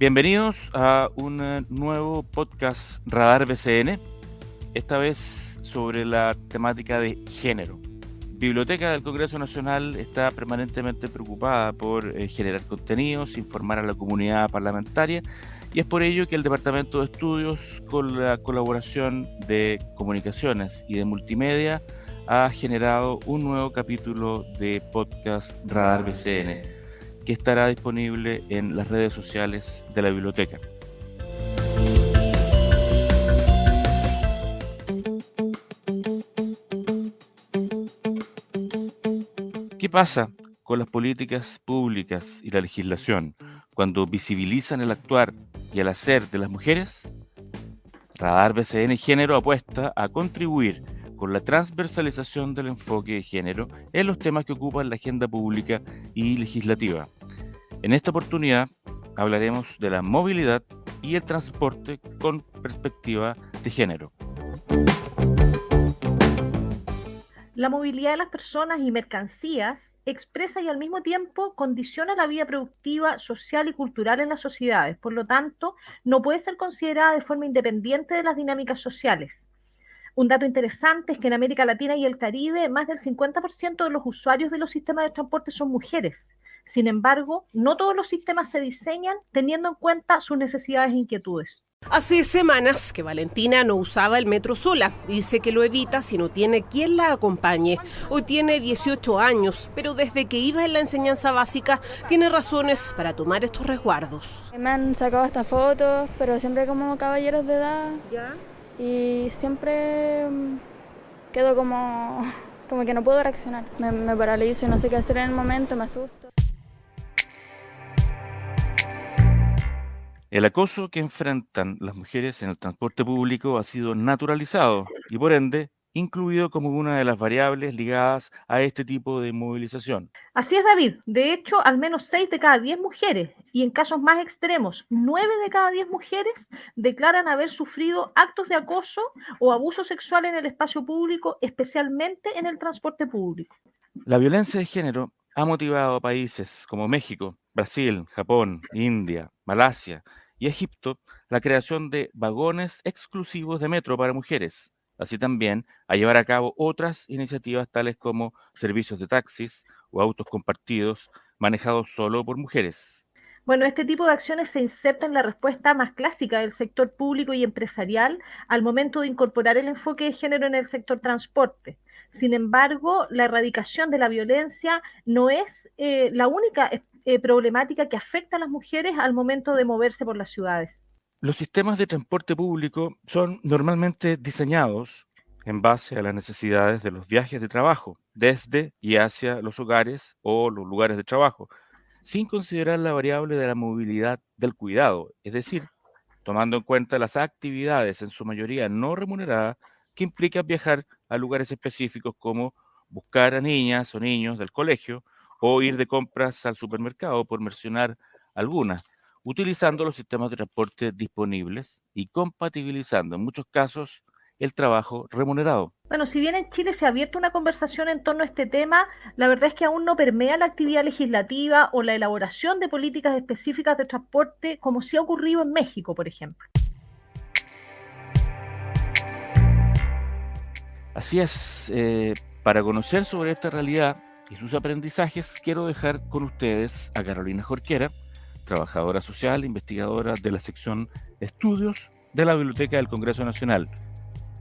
Bienvenidos a un eh, nuevo podcast Radar BCN, esta vez sobre la temática de género. Biblioteca del Congreso Nacional está permanentemente preocupada por eh, generar contenidos, informar a la comunidad parlamentaria y es por ello que el Departamento de Estudios, con la colaboración de comunicaciones y de multimedia, ha generado un nuevo capítulo de podcast Radar BCN que estará disponible en las redes sociales de la biblioteca. ¿Qué pasa con las políticas públicas y la legislación cuando visibilizan el actuar y el hacer de las mujeres? Radar BCN Género apuesta a contribuir con la transversalización del enfoque de género en los temas que ocupan la agenda pública y legislativa. En esta oportunidad hablaremos de la movilidad y el transporte con perspectiva de género. La movilidad de las personas y mercancías expresa y al mismo tiempo condiciona la vida productiva, social y cultural en las sociedades. Por lo tanto, no puede ser considerada de forma independiente de las dinámicas sociales. Un dato interesante es que en América Latina y el Caribe más del 50% de los usuarios de los sistemas de transporte son mujeres. Sin embargo, no todos los sistemas se diseñan teniendo en cuenta sus necesidades e inquietudes. Hace semanas que Valentina no usaba el metro sola. Dice que lo evita si no tiene quien la acompañe. Hoy tiene 18 años, pero desde que iba en la enseñanza básica tiene razones para tomar estos resguardos. Me han sacado estas fotos, pero siempre como caballeros de edad. ¿Ya? Y siempre mm, quedo como, como que no puedo reaccionar. Me, me paralizo y no sé qué hacer en el momento, me asusto. El acoso que enfrentan las mujeres en el transporte público ha sido naturalizado y por ende incluido como una de las variables ligadas a este tipo de movilización. Así es, David. De hecho, al menos 6 de cada 10 mujeres, y en casos más extremos, 9 de cada 10 mujeres declaran haber sufrido actos de acoso o abuso sexual en el espacio público, especialmente en el transporte público. La violencia de género ha motivado a países como México, Brasil, Japón, India, Malasia y Egipto la creación de vagones exclusivos de metro para mujeres así también a llevar a cabo otras iniciativas tales como servicios de taxis o autos compartidos manejados solo por mujeres. Bueno, este tipo de acciones se inserta en la respuesta más clásica del sector público y empresarial al momento de incorporar el enfoque de género en el sector transporte. Sin embargo, la erradicación de la violencia no es eh, la única eh, problemática que afecta a las mujeres al momento de moverse por las ciudades. Los sistemas de transporte público son normalmente diseñados en base a las necesidades de los viajes de trabajo, desde y hacia los hogares o los lugares de trabajo, sin considerar la variable de la movilidad del cuidado, es decir, tomando en cuenta las actividades en su mayoría no remuneradas que implican viajar a lugares específicos como buscar a niñas o niños del colegio o ir de compras al supermercado, por mencionar algunas utilizando los sistemas de transporte disponibles y compatibilizando en muchos casos el trabajo remunerado. Bueno, si bien en Chile se ha abierto una conversación en torno a este tema, la verdad es que aún no permea la actividad legislativa o la elaboración de políticas específicas de transporte como sí ha ocurrido en México, por ejemplo. Así es, eh, para conocer sobre esta realidad y sus aprendizajes, quiero dejar con ustedes a Carolina Jorquera, trabajadora social, investigadora de la sección Estudios de la Biblioteca del Congreso Nacional.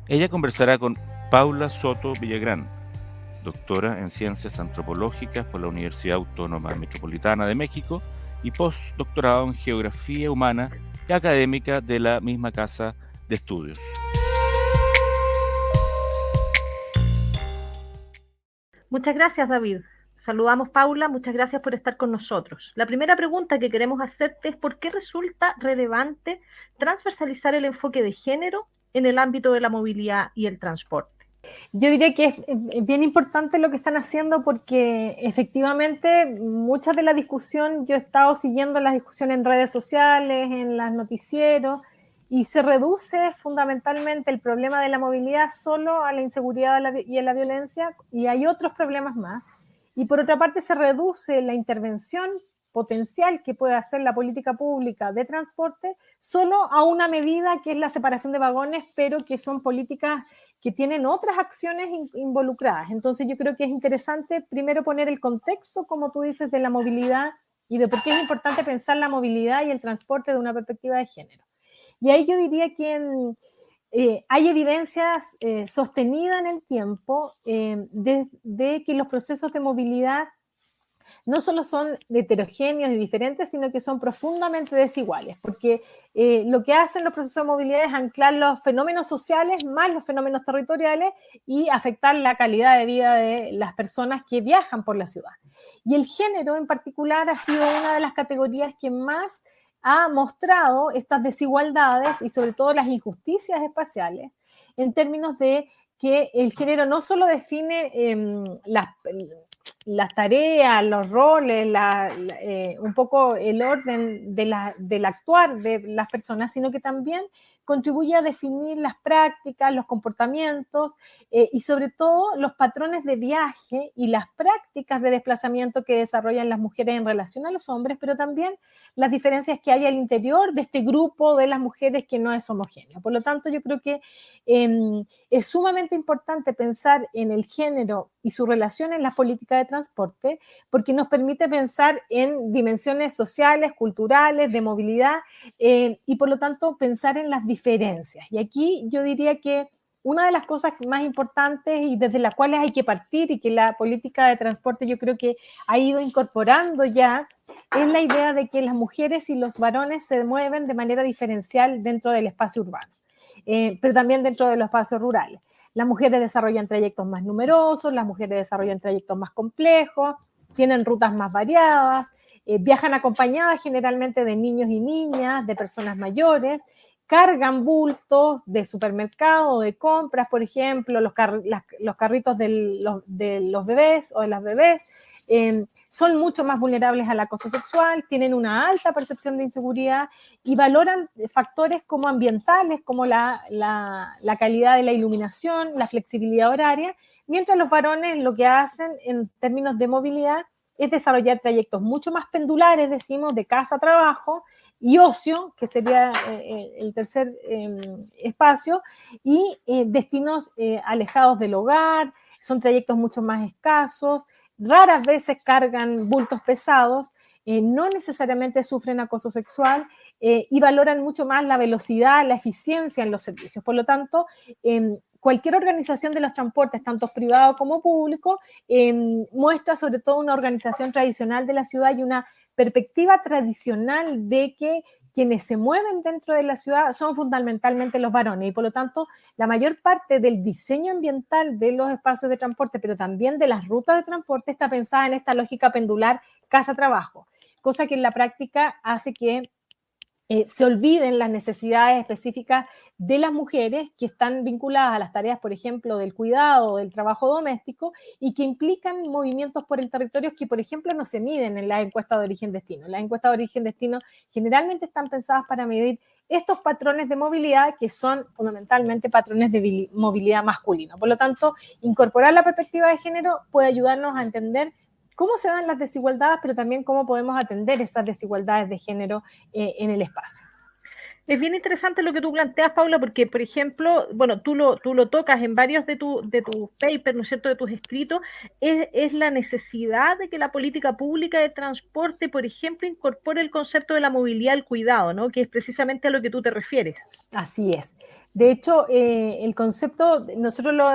Ella conversará con Paula Soto Villagrán, doctora en Ciencias Antropológicas por la Universidad Autónoma Metropolitana de México y postdoctorado en Geografía Humana y académica de la misma Casa de Estudios. Muchas gracias, David. Saludamos, Paula. Muchas gracias por estar con nosotros. La primera pregunta que queremos hacerte es por qué resulta relevante transversalizar el enfoque de género en el ámbito de la movilidad y el transporte. Yo diría que es bien importante lo que están haciendo porque efectivamente mucha de la discusión, yo he estado siguiendo las discusiones en redes sociales, en los noticieros, y se reduce fundamentalmente el problema de la movilidad solo a la inseguridad y a la violencia, y hay otros problemas más y por otra parte se reduce la intervención potencial que puede hacer la política pública de transporte, solo a una medida que es la separación de vagones, pero que son políticas que tienen otras acciones involucradas. Entonces yo creo que es interesante primero poner el contexto, como tú dices, de la movilidad y de por qué es importante pensar la movilidad y el transporte de una perspectiva de género. Y ahí yo diría que eh, hay evidencias eh, sostenidas en el tiempo eh, de, que los procesos de movilidad no solo son heterogéneos y diferentes, sino que son profundamente desiguales, porque lo que hacen los procesos de movilidad es anclar los fenómenos sociales más los fenómenos territoriales y afectar la calidad de vida de las personas que viajan por la ciudad. Y el género en particular ha sido una de las categorías que más ha mostrado estas desigualdades y sobre todo las injusticias espaciales en términos de que el género no solo define em, las, las tareas, los roles, eh, un poco el orden de la, del actuar de las personas, sino que también contribuye a definir las prácticas, los comportamientos eh, y sobre todo los patrones de viaje y las prácticas de desplazamiento que desarrollan las mujeres en relación a los hombres, pero también las diferencias que hay al interior de este grupo de las mujeres que no es homogéneo. Por lo tanto, yo creo que em, es sumamente importante pensar en el género y su relación en la política de transporte, porque nos permite pensar en dimensiones sociales, culturales, de movilidad, eh, y por lo tanto pensar en las diferencias. Y aquí yo diría que una de las cosas más importantes y desde las cuales hay que partir y que la política de transporte yo creo que ha ido incorporando ya es la idea de que las mujeres y los varones se mueven de manera diferencial dentro del espacio urbano, eh, pero también dentro de los espacios rurales. Las mujeres desarrollan trayectos más numerosos, las mujeres desarrollan trayectos más complejos, tienen rutas más variadas, eh, viajan acompañadas generalmente de niños y niñas, de personas mayores, cargan bultos de supermercado, de compras, por ejemplo, los, los carritos de los bebés o de las bebés, Em, son mucho más vulnerables al acoso sexual, tienen una alta percepción de inseguridad y valoran factores como ambientales, como la, la, calidad de la iluminación, la flexibilidad horaria, mientras los varones lo que hacen en términos de movilidad es desarrollar trayectos mucho más pendulares, decimos, de casa a trabajo y ocio, que sería eh, eh, el tercer em, espacio, y eh, destinos alejados del hogar, son trayectos mucho más escasos, raras veces cargan bultos pesados, no necesariamente sufren acoso sexual y valoran mucho más la velocidad, la eficiencia en los servicios. Por lo tanto, em, cualquier organización de los transportes, tanto privado como público, em, muestra sobre todo una organización tradicional de la ciudad y una perspectiva tradicional de que quienes se mueven dentro de la ciudad son fundamentalmente los varones. Y por lo tanto la mayor parte del diseño ambiental de los espacios de transporte, pero también de las rutas de transporte está pensada en esta lógica pendular casa-trabajo, cosa que en la práctica hace que eh, se olviden las necesidades específicas de las mujeres que están vinculadas a las tareas, por ejemplo, del cuidado, del trabajo doméstico y que implican movimientos por el territorio que, por ejemplo, no se miden en la encuesta de origen-destino. Las encuestas de origen-destino generalmente están pensadas para medir estos patrones de movilidad que son fundamentalmente patrones de movilidad masculino. Por lo tanto, incorporar la perspectiva de género puede ayudarnos a entender cómo se dan las desigualdades, pero también cómo podemos atender esas desigualdades de género eh, en el espacio. Es bien interesante lo que tú planteas, Paula, porque, por ejemplo, bueno, tú lo, tú lo tocas en varios de tus de tu papers, ¿no es cierto?, de tus escritos, es, es, la necesidad de que la política pública de transporte, por ejemplo, incorpore el concepto de la movilidad al cuidado, ¿no?, que es precisamente a lo que tú te refieres. Así es. De hecho, eh, el concepto, nosotros lo,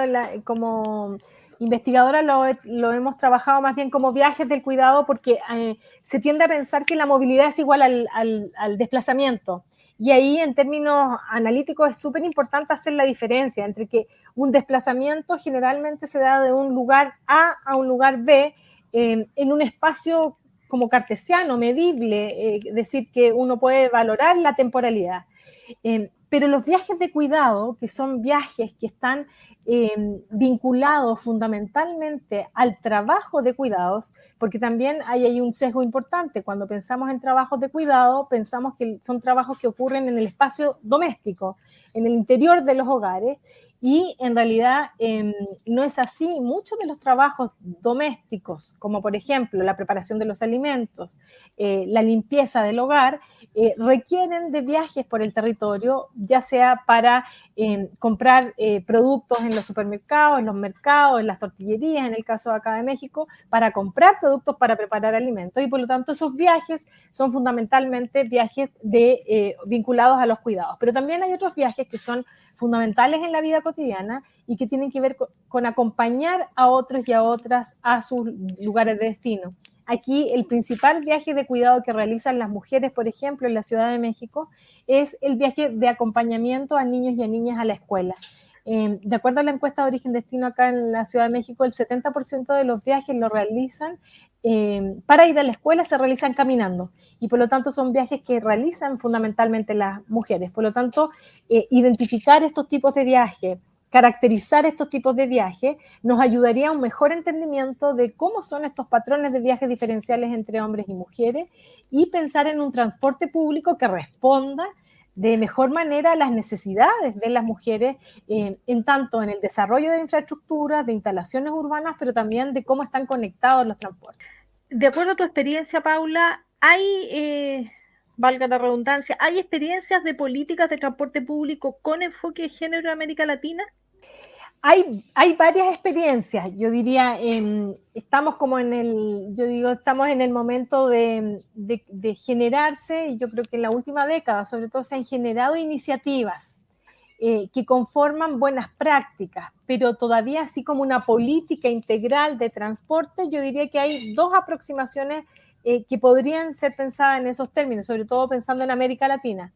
como investigadora lo, hemos trabajado más bien como viajes del cuidado porque eh, se tiende a pensar que la movilidad es igual al, desplazamiento. Y ahí en términos analíticos es súper importante hacer la diferencia entre que un desplazamiento generalmente se da de un lugar A a un lugar B eh, en un espacio como cartesiano, medible, es decir, que uno puede valorar la temporalidad. Pero los viajes de cuidado, que son viajes que están em, vinculados fundamentalmente al trabajo de cuidados, porque también hay, un sesgo importante. Cuando pensamos en trabajos de cuidado, pensamos que son trabajos que ocurren en el espacio doméstico, en el interior de los hogares, y en realidad em, no es así. Muchos de los trabajos domésticos, como por ejemplo la preparación de los alimentos, eh, la limpieza del hogar, eh, requieren de viajes por el territorio, ya sea para em, comprar eh, productos los supermercados, en los mercados, en las tortillerías, en el caso de acá de México, para comprar productos para preparar alimentos. Y por lo tanto esos viajes son fundamentalmente viajes de, vinculados a los cuidados. Pero también hay otros viajes que son fundamentales en la vida cotidiana y que tienen que ver con, acompañar a otros y a otras a sus lugares de destino. Aquí el principal viaje de cuidado que realizan las mujeres, por ejemplo, en la Ciudad de México, es el viaje de acompañamiento a niños y a niñas a la escuela. Em, de acuerdo a la encuesta de origen destino acá en la Ciudad de México, el 70% de los viajes lo realizan em, para ir a la escuela, se realizan caminando y por lo tanto son viajes que realizan fundamentalmente las mujeres. Por lo tanto, eh, identificar estos tipos de viajes, caracterizar estos tipos de viajes nos ayudaría a un mejor entendimiento de cómo son estos patrones de viajes diferenciales entre hombres y mujeres y pensar en un transporte público que responda de mejor manera a las necesidades de las mujeres, eh, en tanto en el desarrollo de infraestructuras, de instalaciones urbanas, pero también de cómo están conectados los transportes. De acuerdo a tu experiencia, Paula, hay eh, valga la redundancia, ¿hay experiencias de políticas de transporte público con enfoque de género en América Latina? Hay, hay varias experiencias, yo diría, estamos como en el, yo digo, estamos en el momento de, de, generarse, y yo creo que en la última década sobre todo se han generado iniciativas eh, que conforman buenas prácticas, pero todavía así como una política integral de transporte, yo diría que hay dos aproximaciones eh, que podrían ser pensadas en esos términos, sobre todo pensando en América Latina.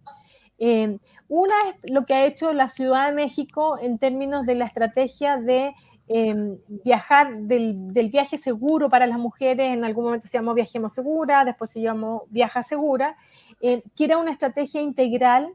Eh, una es lo que ha hecho la Ciudad de México en términos de la estrategia de em, viajar, del, viaje seguro para las mujeres, en algún momento se llamó Viajemos Segura, después se llamó Viaja Segura, eh, que era una estrategia integral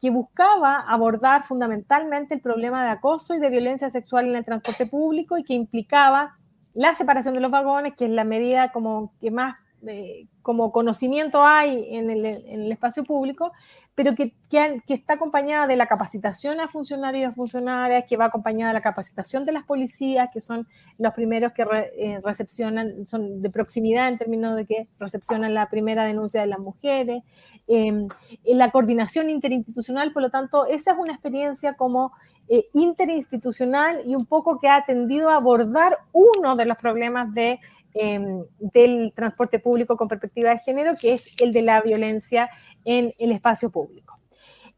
que buscaba abordar fundamentalmente el problema de acoso y de violencia sexual en el transporte público y que implicaba la separación de los vagones, que es la medida como que más eh, como conocimiento hay en el, espacio público, pero que, que, está acompañada de la capacitación a funcionarios y a funcionarias, que va acompañada de la capacitación de las policías, que son los primeros que eh, recepcionan, son de proximidad en términos de que recepcionan la primera denuncia de las mujeres, em, la coordinación interinstitucional, por lo tanto, esa es una experiencia como eh, interinstitucional y un poco que ha tendido a abordar uno de los problemas de Em, del transporte público con perspectiva de género, que es el de la violencia en el espacio público.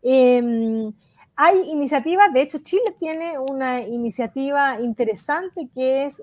Em, hay iniciativas, de hecho Chile tiene una iniciativa interesante que es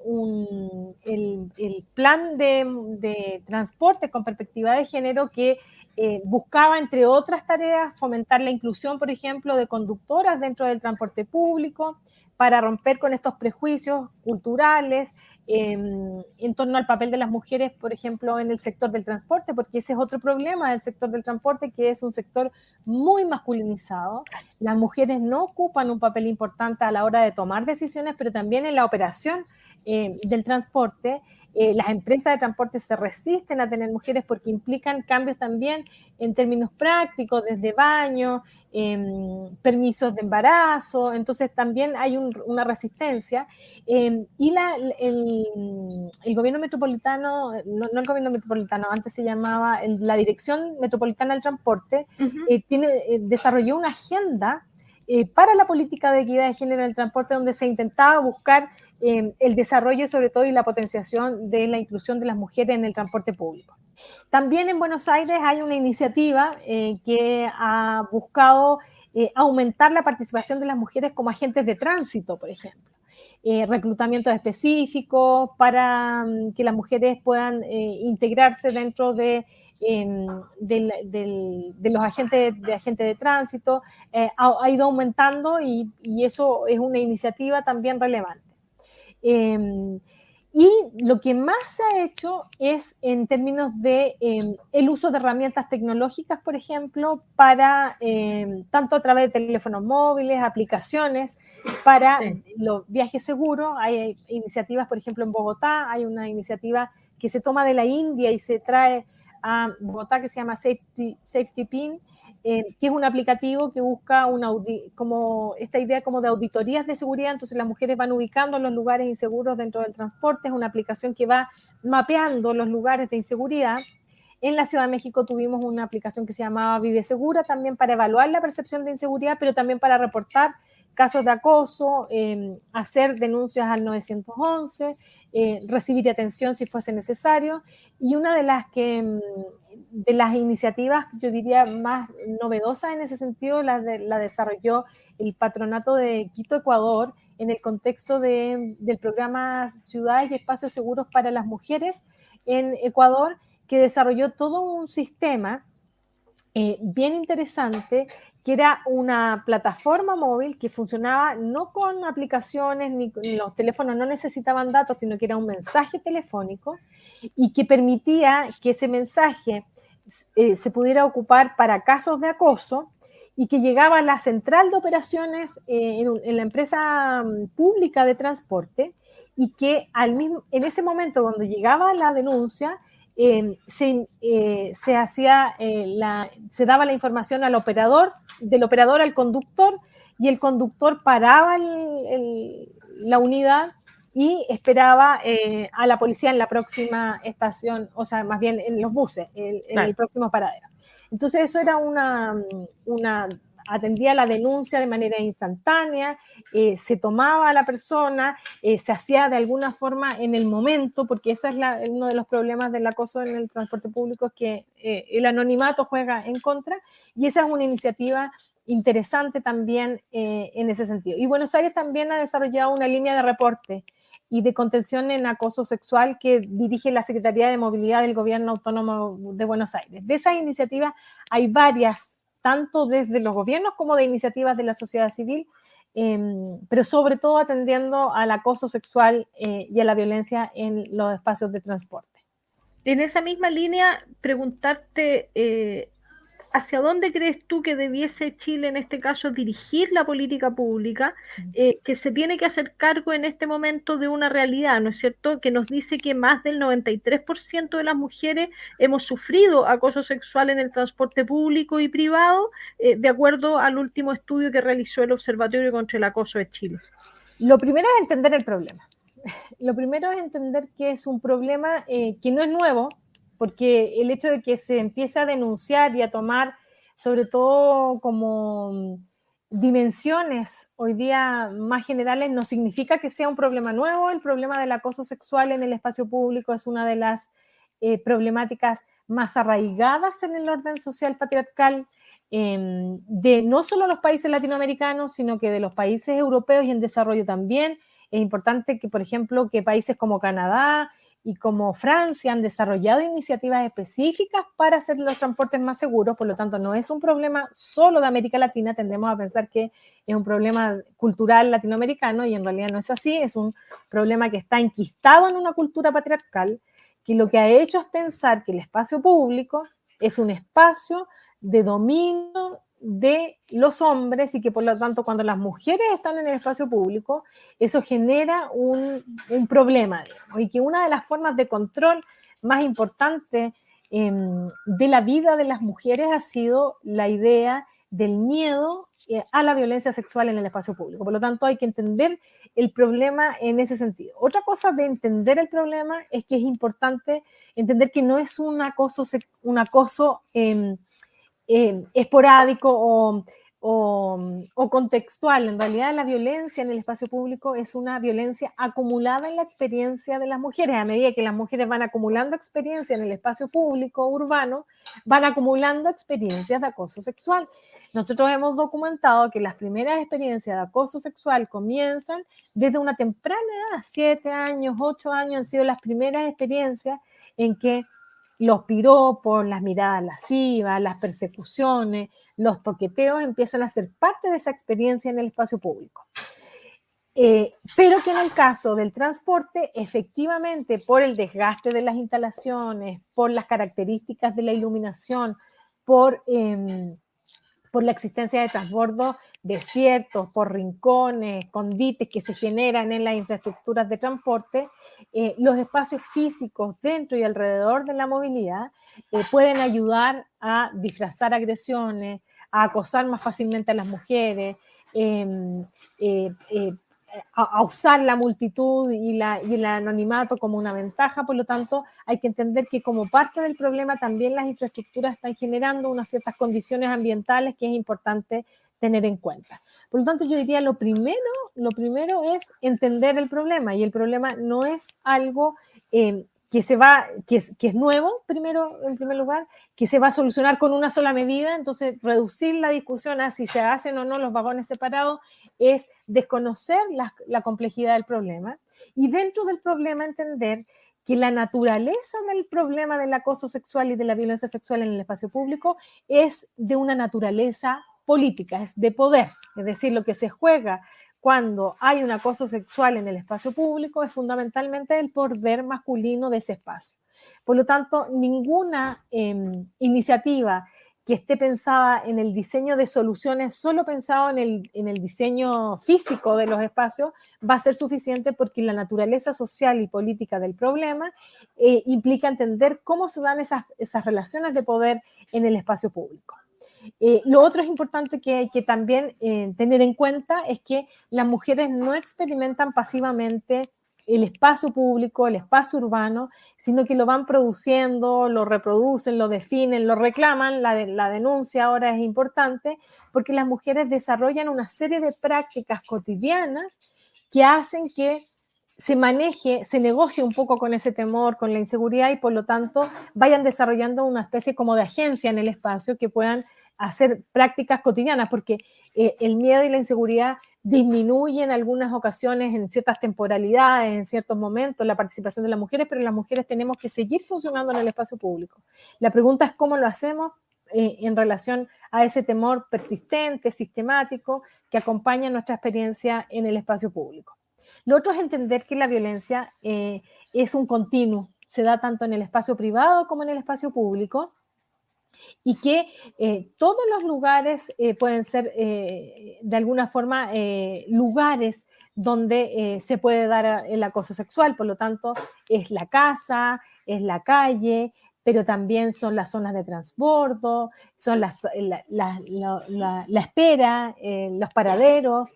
el, plan de, transporte con perspectiva de género que eh, buscaba, entre otras tareas, fomentar la inclusión, por ejemplo, de conductoras dentro del transporte público, para romper con estos prejuicios culturales em, en torno al papel de las mujeres, por ejemplo, en el sector del transporte, porque ese es otro problema del sector del transporte, que es un sector muy masculinizado. Las mujeres no ocupan un papel importante a la hora de tomar decisiones, pero también en la operación eh, del transporte. Eh, las empresas de transporte se resisten a tener mujeres porque implican cambios también en términos prácticos, desde baño, em, permisos de embarazo, entonces también hay una resistencia. Em, y la, el, gobierno metropolitano, no, el gobierno metropolitano, antes se llamaba la Dirección Metropolitana del Transporte, eh, tiene, desarrolló una agenda para la política de equidad de género en el transporte, donde se intentaba buscar Em, el desarrollo sobre todo y la potenciación de la inclusión de las mujeres en el transporte público. También en Buenos Aires hay una iniciativa eh, que ha buscado eh, aumentar la participación de las mujeres como agentes de tránsito, por ejemplo. Eh, reclutamiento específico para mm, que las mujeres puedan integrarse dentro de, em, de, los agentes de, agentes de tránsito. Ha, ido aumentando y, eso es una iniciativa también relevante. Y lo que más se ha hecho es en términos de em, el uso de herramientas tecnológicas, por ejemplo, para em, tanto a través de teléfonos móviles, aplicaciones, para los viajes seguros. Hay iniciativas, por ejemplo, en Bogotá, hay una iniciativa que se toma de la India y se trae a Bogotá que se llama Safety, Safety Pin, que es un aplicativo que busca una como esta idea como de auditorías de seguridad, entonces las mujeres van ubicando los lugares inseguros dentro del transporte, es una aplicación que va mapeando los lugares de inseguridad. En la Ciudad de México tuvimos una aplicación que se llamaba Vive Segura, también para evaluar la percepción de inseguridad, pero también para reportar casos de acoso, em, hacer denuncias al 911, eh, recibir atención si fuese necesario. Y una de las que em, de las iniciativas, yo diría, más novedosas en ese sentido, la, desarrolló el Patronato de Quito, Ecuador, en el contexto de, del programa Ciudades y Espacios Seguros para las Mujeres en Ecuador, que desarrolló todo un sistema eh, bien interesante, que era una plataforma móvil que funcionaba no con aplicaciones, ni, los teléfonos no necesitaban datos, sino que era un mensaje telefónico y que permitía que ese mensaje eh, se pudiera ocupar para casos de acoso y que llegaba a la central de operaciones eh, en, la empresa mm, pública de transporte y que al mismo, en ese momento cuando llegaba la denuncia eh, se, hacía la, se daba la información al operador, del operador al conductor y el conductor paraba la unidad y esperaba eh, a la policía en la próxima estación, o sea, más bien en los buses, en, el próximo paradero. Entonces eso era una, una atendía la denuncia de manera instantánea, eh, se tomaba a la persona, eh, se hacía de alguna forma en el momento, porque ese es uno de los problemas del acoso en el transporte público, que el anonimato juega en contra, y esa es una iniciativa interesante también en ese sentido. Y Buenos Aires también ha desarrollado una línea de reporte y de contención en acoso sexual que dirige la Secretaría de Movilidad del Gobierno Autónomo de Buenos Aires. De esas iniciativas hay varias, tanto desde los gobiernos como de iniciativas de la sociedad civil, em, pero sobre todo atendiendo al acoso sexual eh, y a la violencia en los espacios de transporte. En esa misma línea, preguntarte, eh, ¿hacia dónde crees tú que debiese Chile en este caso dirigir la política pública eh, que se tiene que hacer cargo en este momento de una realidad, ¿no es cierto? Que nos dice que más del 93% de las mujeres hemos sufrido acoso sexual en el transporte público y privado, eh, de acuerdo al último estudio que realizó el Observatorio contra el Acoso de Chile. Lo primero es entender el problema. Lo primero es entender que es un problema eh, que no es nuevo, porque el hecho de que se empiece a denunciar y a tomar, sobre todo como dimensiones hoy día más generales, no significa que sea un problema nuevo. El problema del acoso sexual en el espacio público es una de las eh, problemáticas más arraigadas en el orden social patriarcal em, de no solo los países latinoamericanos, sino que de los países europeos y en desarrollo también. Es importante que, por ejemplo, que países como Canadá, y como Francia han desarrollado iniciativas específicas para hacer los transportes más seguros, por lo tanto no es un problema solo de América Latina, tendemos a pensar que es un problema cultural latinoamericano y en realidad no es así, es un problema que está enquistado en una cultura patriarcal que lo que ha hecho es pensar que el espacio público es un espacio de dominio de los hombres y que por lo tanto cuando las mujeres están en el espacio público, eso genera un, problema. y que una de las formas de control más importantes em, de la vida de las mujeres ha sido la idea del miedo eh, a la violencia sexual en el espacio público. Por lo tanto, hay que entender el problema en ese sentido. Otra cosa de entender el problema es que es importante entender que no es un acoso, un acoso em, eh, esporádico o, contextual. En realidad la violencia en el espacio público es una violencia acumulada en la experiencia de las mujeres. A medida que las mujeres van acumulando experiencia en el espacio público urbano, van acumulando experiencias de acoso sexual. Nosotros hemos documentado que las primeras experiencias de acoso sexual comienzan desde una temprana edad, siete años, ocho años han sido las primeras experiencias en que los piropos, las miradas lascivas, las persecuciones, los toqueteos empiezan a ser parte de esa experiencia en el espacio público. Eh, pero que en el caso del transporte, efectivamente, por el desgaste de las instalaciones, por las características de la iluminación, por, em, por la existencia de transbordos desiertos, por rincones, condites que se generan en las infraestructuras de transporte, eh, los espacios físicos dentro y alrededor de la movilidad eh, pueden ayudar a disfrazar agresiones, a acosar más fácilmente a las mujeres, em, eh, a, usar la multitud y, la, y, el anonimato como una ventaja, por lo tanto hay que entender que como parte del problema también las infraestructuras están generando unas ciertas condiciones ambientales que es importante tener en cuenta. Por lo tanto yo diría lo primero, lo primero es entender el problema y el problema no es algo eh, que se va, que es, que es nuevo, primero, en primer lugar, que se va a solucionar con una sola medida, entonces reducir la discusión a si se hacen o no los vagones separados es desconocer la, la complejidad del problema y dentro del problema entender que la naturaleza del problema del acoso sexual y de la violencia sexual en el espacio público es de una naturaleza política, es de poder, es decir, lo que se juega cuando hay un acoso sexual en el espacio público es fundamentalmente el poder masculino de ese espacio. Por lo tanto, ninguna em, iniciativa que esté pensada en el diseño de soluciones, solo pensado en el, en el, diseño físico de los espacios, va a ser suficiente porque la naturaleza social y política del problema eh, implica entender cómo se dan esas, esas relaciones de poder en el espacio público. Eh, lo otro es importante que hay que también eh, tener en cuenta es que las mujeres no experimentan pasivamente el espacio público, el espacio urbano, sino que lo van produciendo, lo reproducen, lo definen, lo reclaman. La, la denuncia ahora es importante porque las mujeres desarrollan una serie de prácticas cotidianas que hacen que se maneje, se negocie un poco con ese temor, con la inseguridad y por lo tanto vayan desarrollando una especie como de agencia en el espacio que puedan hacer prácticas cotidianas, porque eh, el miedo y la inseguridad disminuyen en algunas ocasiones, en ciertas temporalidades, en ciertos momentos, la participación de las mujeres, pero las mujeres tenemos que seguir funcionando en el espacio público. La pregunta es cómo lo hacemos eh, en relación a ese temor persistente, sistemático, que acompaña nuestra experiencia en el espacio público. Lo otro es entender que la violencia eh, es un continuo, se da tanto en el espacio privado como en el espacio público, y que eh, todos los lugares eh, pueden ser de alguna forma lugares donde se puede dar el acoso sexual, por lo tanto es la casa, es la calle, pero también son las zonas de transbordo, son la, espera, los paraderos,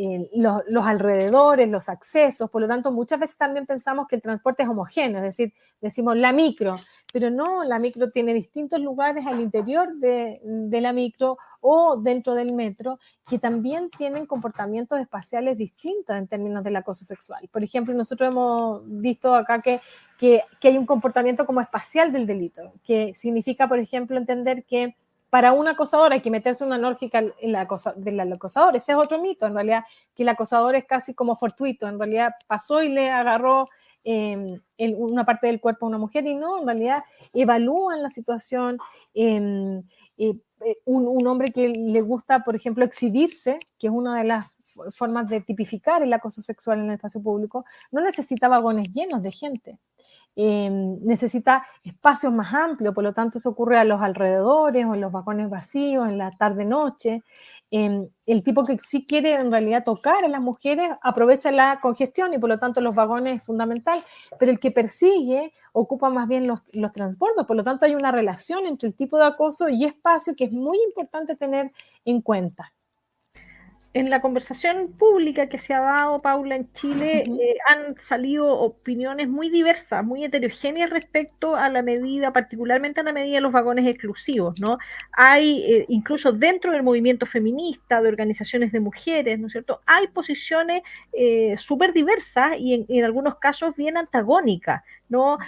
em, los, alrededores, los accesos, por lo tanto muchas veces también pensamos que el transporte es homogéneo, es decir, decimos la micro, pero no, la micro tiene distintos lugares al interior de, la micro o dentro del metro que también tienen comportamientos espaciales distintos en términos del acoso sexual. Por ejemplo, nosotros hemos visto acá que, que hay un comportamiento como espacial del delito, que significa, por ejemplo, entender que para un acosador hay que meterse una lógica en la cosa, del acosador. Ese es otro mito, en realidad, que el acosador es casi como fortuito. En realidad pasó y le agarró em, una parte del cuerpo a una mujer y no, en realidad evalúan la situación. Em, eh, eh, un, un, hombre que le gusta, por ejemplo, exhibirse, que es una de las formas de tipificar el acoso sexual en el espacio público, no necesita vagones llenos de gente. Em, necesita espacios más amplios, por lo tanto eso ocurre a los alrededores o en los vagones vacíos, en la tarde-noche. Em, el tipo que sí quiere en realidad tocar a las mujeres aprovecha la congestión y por lo tanto los vagones es fundamental, pero el que persigue ocupa más bien los, los transbordos, por lo tanto hay una relación entre el tipo de acoso y espacio que es muy importante tener en cuenta en la conversación pública que se ha dado, Paula, en Chile, eh, han salido opiniones muy diversas, muy heterogéneas respecto a la medida, particularmente a la medida de los vagones exclusivos, ¿no? Hay, eh, incluso dentro del movimiento feminista, de organizaciones de mujeres, ¿no es cierto? Hay posiciones eh, súper diversas y en, algunos casos bien antagónicas, ¿no?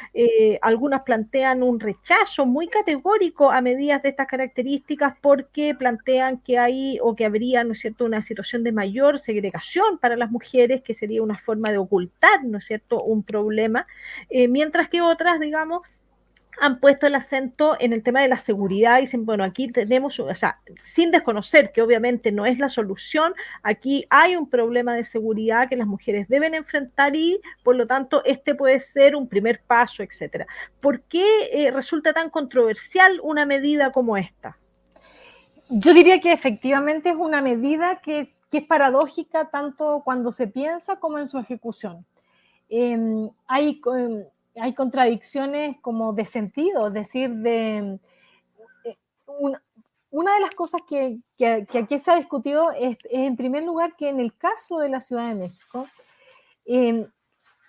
algunas plantean un rechazo muy categórico a medidas de estas características porque plantean que hay o que habría, ¿no es cierto?, una situación de mayor segregación para las mujeres, que sería una forma de ocultar, ¿no es cierto?, un problema, eh, mientras que otras, digamos, han puesto el acento en el tema de la seguridad y dicen, bueno, aquí tenemos, o sea, sin desconocer que obviamente no es la solución, aquí hay un problema de seguridad que las mujeres deben enfrentar y por lo tanto este puede ser un primer paso, etcétera. ¿Por qué eh, resulta tan controversial una medida como esta? Yo diría que efectivamente es una medida que, es paradójica tanto cuando se piensa como en su ejecución. Em, hay, hay contradicciones como de sentido, es decir, de, eh, una de las cosas que, aquí se ha discutido es, en primer lugar, que en el caso de la Ciudad de México, em,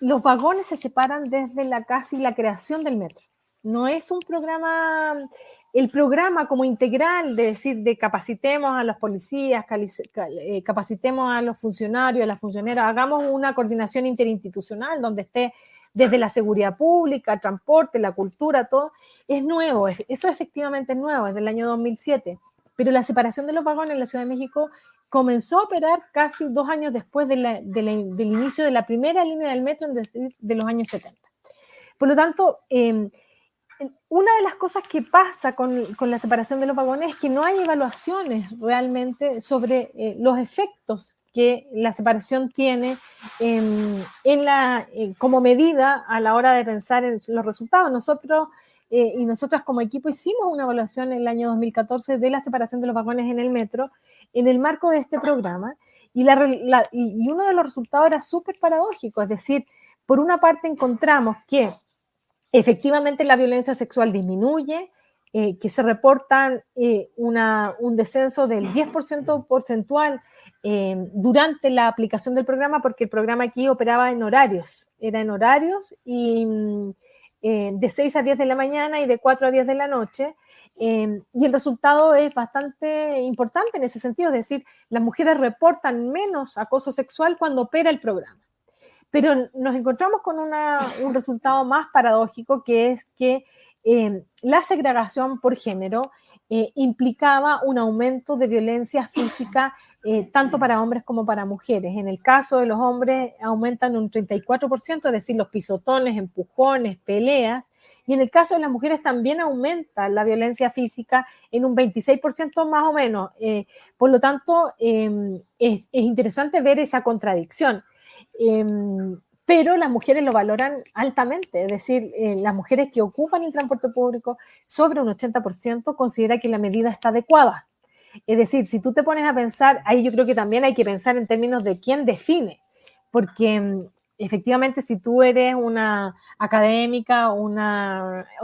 los vagones se separan desde la casi la creación del metro. No es un programa el programa como integral de decir, de capacitemos a los policías, eh, capacitemos a los funcionarios, a las funcionarias, hagamos una coordinación interinstitucional donde esté desde la seguridad pública, el transporte, la cultura, todo, es nuevo, eso efectivamente es nuevo, es del año 2007, pero la separación de los vagones en la Ciudad de México comenzó a operar casi dos años después del inicio de la primera línea del metro, de los años 70. Por lo tanto, eh, una de las cosas que pasa con, la separación de los vagones es que no hay evaluaciones realmente sobre eh, los efectos que la separación tiene en la, eh, como medida a la hora de pensar en los resultados. Nosotros eh, y nosotras como equipo hicimos una evaluación en el año 2014 de la separación de los vagones en el metro en el marco de este programa y, y uno de los resultados era súper paradójico, es decir, por una parte encontramos que efectivamente la violencia sexual disminuye, eh, que se reportan eh, un descenso del 10% porcentual eh, durante la aplicación del programa, porque el programa aquí operaba en horarios, era en horarios y mm, de 6 a 10 de la mañana y de 4 a 10 de la noche, y el resultado es bastante importante en ese sentido, es decir, las mujeres reportan menos acoso sexual cuando opera el programa. Pero nos encontramos con un resultado más paradójico, que es que eh, la segregación por género eh, implicaba un aumento de violencia física eh, tanto para hombres como para mujeres. En el caso de los hombres aumentan un 34%, es decir, los pisotones, empujones, peleas, y en el caso de las mujeres también aumenta la violencia física en un 26% más o menos. por lo tanto, es, es interesante ver esa contradicción. Pero las mujeres lo valoran altamente, es decir, eh, las mujeres que ocupan el transporte público, sobre un 80% considera que la medida está adecuada. Es decir, si tú te pones a pensar, ahí yo creo que también hay que pensar en términos de quién define, porque em, efectivamente si tú eres una académica o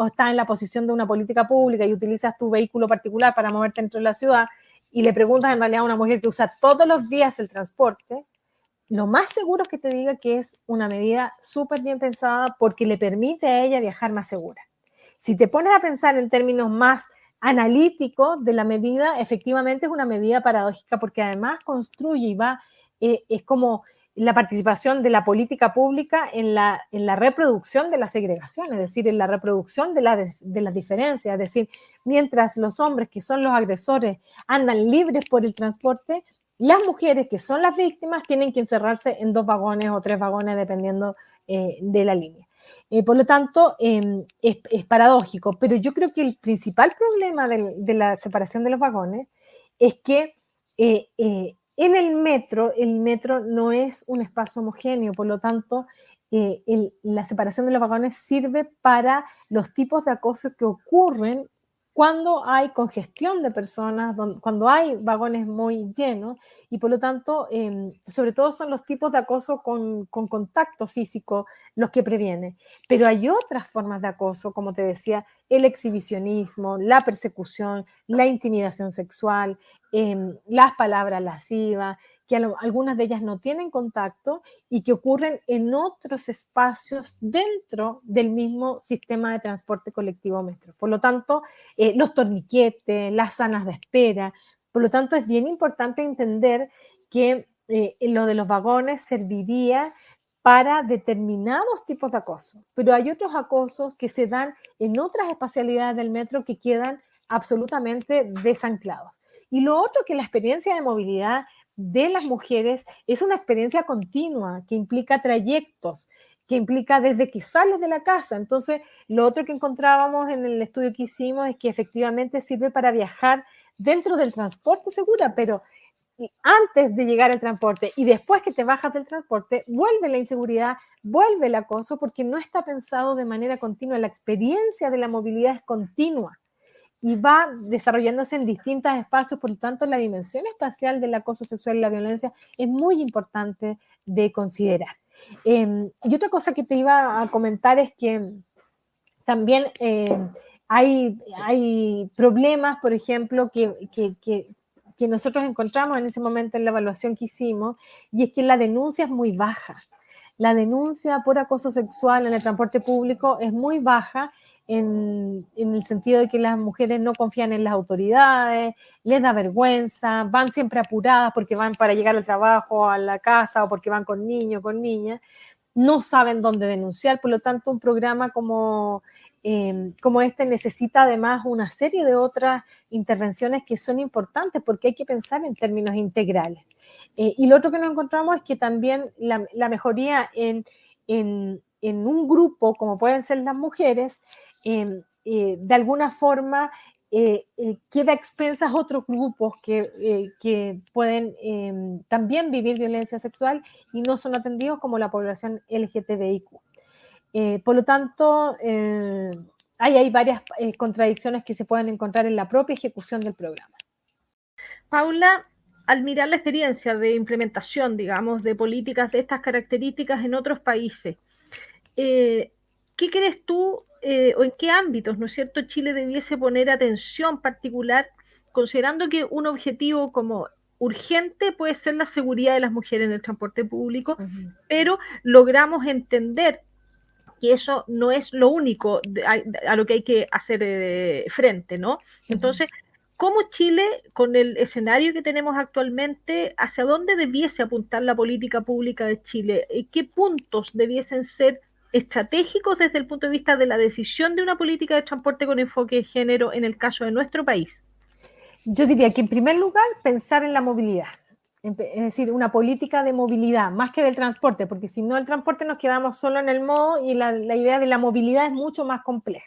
estás en la posición de una política pública y utilizas tu vehículo particular para moverte dentro de la ciudad y le preguntas en realidad a una mujer que usa todos los días el transporte, lo más seguro es que te diga que es una medida súper bien pensada porque le permite a ella viajar más segura. Si te pones a pensar en términos más analíticos de la medida, efectivamente es una medida paradójica porque además construye y va, eh, es como la participación de la política pública en la, en la reproducción de la segregación, es decir, en la reproducción de, la, de las diferencias, es decir, mientras los hombres que son los agresores andan libres por el transporte, las mujeres que son las víctimas tienen que encerrarse en dos vagones o tres vagones dependiendo eh, de la línea. Eh, por lo tanto, em, es, paradójico, pero yo creo que el principal problema de, la separación de los vagones es que eh, en el metro, el metro no es un espacio homogéneo, por lo tanto, la separación de los vagones sirve para los tipos de acoso que ocurren cuando hay congestión de personas, cuando hay vagones muy llenos y por lo tanto, em, sobre todo son los tipos de acoso con, contacto físico los que previenen. Pero hay otras formas de acoso, como te decía, el exhibicionismo, la persecución, la intimidación sexual, em, las palabras lascivas, que algunas de ellas no tienen contacto y que ocurren en otros espacios dentro del mismo sistema de transporte colectivo metro. Por lo tanto, eh, los torniquetes, las salas de espera, por lo tanto es bien importante entender que eh, lo de los vagones serviría para determinados tipos de acoso, pero hay otros acosos que se dan en otras espacialidades del metro que quedan absolutamente desanclados. Y lo otro que la experiencia de movilidad de las mujeres es una experiencia continua que implica trayectos, que implica desde que sales de la casa. Entonces, lo otro que encontrábamos en el estudio que hicimos es que efectivamente sirve para viajar dentro del transporte segura, pero antes de llegar al transporte y después que te bajas del transporte, vuelve la inseguridad, vuelve el acoso, porque no está pensado de manera continua. La experiencia de la movilidad es continua. Y va desarrollándose en distintos espacios, por lo tanto la dimensión espacial del acoso sexual y la violencia es muy importante de considerar. Em, y otra cosa que te iba a comentar es que también em, hay, hay problemas, por ejemplo, que, que, que nosotros encontramos en ese momento en la evaluación que hicimos, y es que la denuncia es muy baja. La denuncia por acoso sexual en el transporte público es muy baja en, el sentido de que las mujeres no confían en las autoridades, les da vergüenza, van siempre apuradas porque van para llegar al trabajo, a la casa o porque van con niños, con niñas, no saben dónde denunciar, por lo tanto un programa como, eh, como este necesita además una serie de otras intervenciones que son importantes porque hay que pensar en términos integrales. Eh, y lo otro que nos encontramos es que también la, mejoría en, un grupo, como pueden ser las mujeres, Em, eh, de alguna forma eh, queda expensas otros grupos que, que pueden em, también vivir violencia sexual y no son atendidos como la población LGTBIQ. Por lo tanto, hay, hay varias contradicciones que se pueden encontrar en la propia ejecución del programa. Paula, al mirar la experiencia de implementación, digamos, de políticas de estas características en otros países, ¿qué crees tú eh, o en qué ámbitos, ¿no es cierto?, Chile debiese poner atención particular, considerando que un objetivo como urgente puede ser la seguridad de las mujeres en el transporte público, pero logramos entender que eso no es lo único a, lo que hay que hacer eh, frente, ¿no? Entonces, ¿cómo Chile, con el escenario que tenemos actualmente, hacia dónde debiese apuntar la política pública de Chile? ¿Qué puntos debiesen ser estratégicos desde el punto de vista de la decisión de una política de transporte con enfoque de género en el caso de nuestro país? Yo diría que en primer lugar pensar en la movilidad, es decir, una política de movilidad, más que del transporte, porque si no el transporte nos quedamos solo en el modo y la, la idea de la movilidad es mucho más compleja.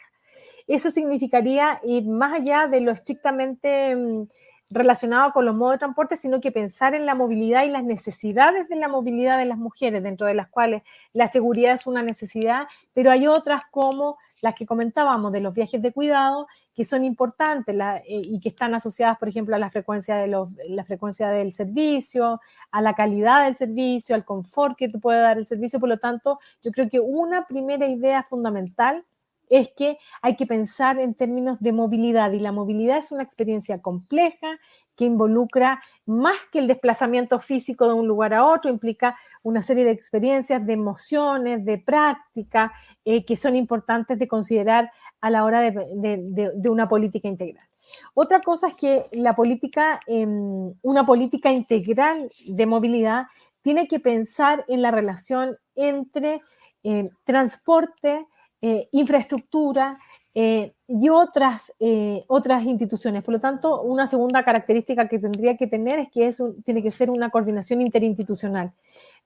Eso significaría ir más allá de lo estrictamente mm, relacionado con los modos de transporte, sino que pensar en la movilidad y las necesidades de la movilidad de las mujeres, dentro de las cuales la seguridad es una necesidad, pero hay otras como las que comentábamos de los viajes de cuidado, que son importantes eh, y que están asociadas, por ejemplo, a la frecuencia, de la frecuencia del servicio, a la calidad del servicio, al confort que te puede dar el servicio. Por lo tanto, yo creo que una primera idea fundamental es que hay que pensar en términos de movilidad y la movilidad es una experiencia compleja que involucra más que el desplazamiento físico de un lugar a otro, implica una serie de experiencias, de emociones, de práctica, eh, que son importantes de considerar a la hora de, una política integral. Otra cosa es que la política, em, una política integral de movilidad tiene que pensar en la relación entre eh, transporte, eh, infraestructura eh, y otras, eh, otras instituciones. Por lo tanto, una segunda característica que tendría que tener es que tiene que ser una coordinación interinstitucional.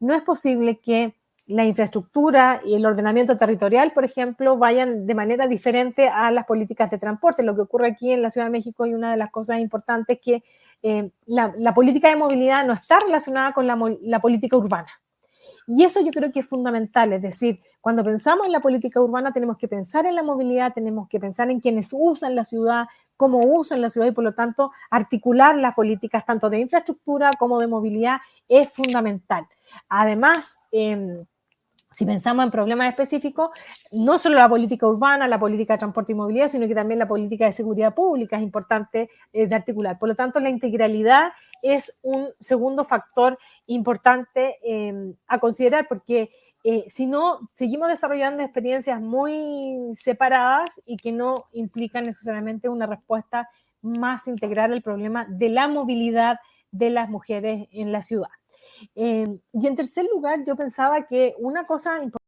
No es posible que la infraestructura y el ordenamiento territorial, por ejemplo, vayan de manera diferente a las políticas de transporte. Lo que ocurre aquí en la Ciudad de México y una de las cosas importantes es que la, política de movilidad no está relacionada con la política urbana. Y eso yo creo que es fundamental, es decir, cuando pensamos en la política urbana tenemos que pensar en la movilidad, tenemos que pensar en quienes usan la ciudad, cómo usan la ciudad y por lo tanto articular las políticas tanto de infraestructura como de movilidad es fundamental. Además, eh, si pensamos en problemas específicos, no solo la política urbana, la política de transporte y movilidad, sino que también la política de seguridad pública es importante eh, de articular. Por lo tanto, la integralidad es un segundo factor importante em, a considerar porque eh, si no, seguimos desarrollando experiencias muy separadas y que no implican necesariamente una respuesta más integral al problema de la movilidad de las mujeres en la ciudad. Em, y en tercer lugar, yo pensaba que una cosa importante